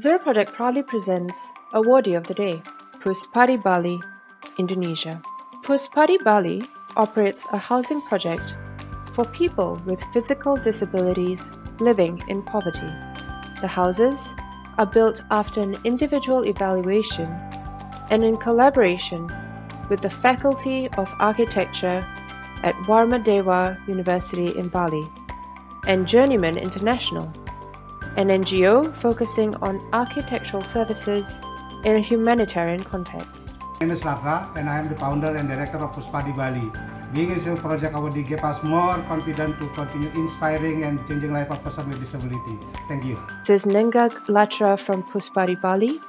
Zero Project proudly presents Awardee of the Day, Puspadi Bali, Indonesia. Puspadi Bali operates a housing project for people with physical disabilities living in poverty. The houses are built after an individual evaluation and in collaboration with the Faculty of Architecture at Warmadewa University in Bali and Journeyman International an NGO focusing on architectural services in a humanitarian context. My name is Laka and I am the founder and director of Puspadi Bali. Being a Zero Project Awardee gave us more confidence to continue inspiring and changing life of person with disability. Thank you. This is Nengah Latra from Puspadi Bali.